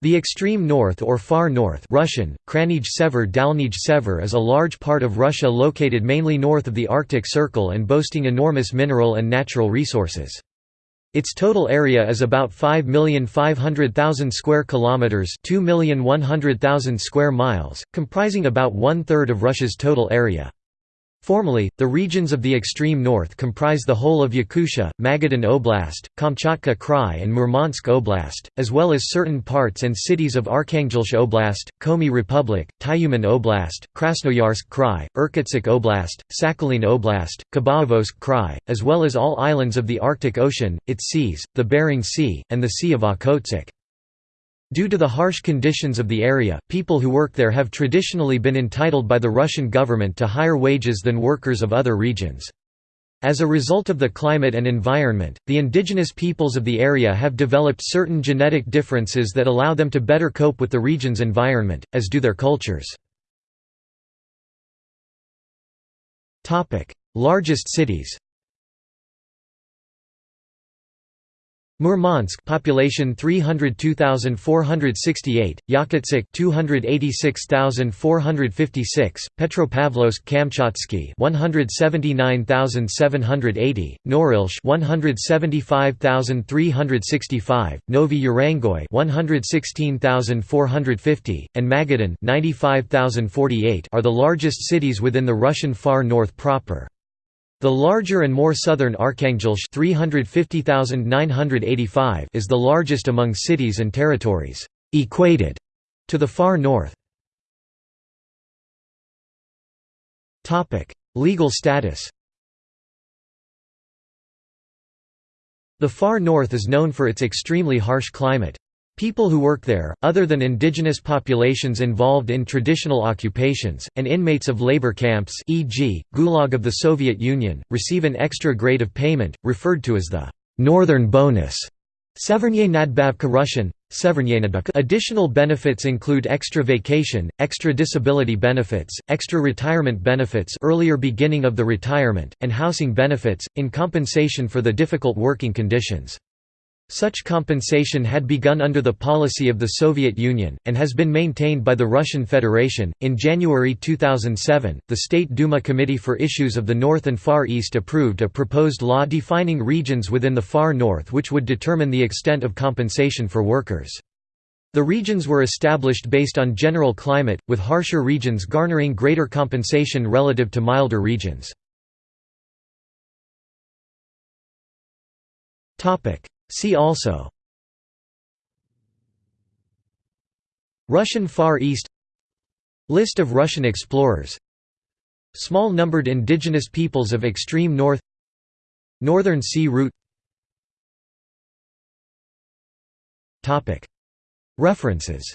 The extreme north or far north Russian, Kraynij Sever Dalnij Sever is a large part of Russia located mainly north of the Arctic Circle and boasting enormous mineral and natural resources. Its total area is about 5,500,000 square kilometers, 2,100,000 square miles, comprising about one-third of Russia's total area. Formally, the regions of the extreme north comprise the whole of Yakutia, Magadan Oblast, Kamchatka Krai and Murmansk Oblast, as well as certain parts and cities of Arkhangelsk Oblast, Komi Republic, Tyumen Oblast, Krasnoyarsk Krai, Irkutsk Oblast, Sakhalin Oblast, Khabarovsk Krai, as well as all islands of the Arctic Ocean, its seas, the Bering Sea, and the Sea of Okhotsk. Due to the harsh conditions of the area, people who work there have traditionally been entitled by the Russian government to higher wages than workers of other regions. As a result of the climate and environment, the indigenous peoples of the area have developed certain genetic differences that allow them to better cope with the region's environment, as do their cultures. Largest cities Murmansk population 302,468, Yakutsk 286,456, Petropavlovsk Kamchatsky 179,780, Norilsk 175,365, Novy Urengoy 116,450, and Magadan 95,048 are the largest cities within the Russian far north proper. The larger and more southern Arkhangelsk 350,985 is the largest among cities and territories equated to the far north. Legal status The far north is known for its extremely harsh climate. People who work there, other than indigenous populations involved in traditional occupations, and inmates of labor camps e.g., Gulag of the Soviet Union, receive an extra grade of payment, referred to as the «northern bonus». Additional benefits include extra vacation, extra disability benefits, extra retirement benefits earlier beginning of the retirement, and housing benefits, in compensation for the difficult working conditions. Such compensation had begun under the policy of the Soviet Union, and has been maintained by the Russian Federation. In January 2007, the State Duma Committee for Issues of the North and Far East approved a proposed law defining regions within the Far North which would determine the extent of compensation for workers. The regions were established based on general climate, with harsher regions garnering greater compensation relative to milder regions. See also Russian Far East List of Russian explorers Small numbered indigenous peoples of extreme north Northern Sea Route References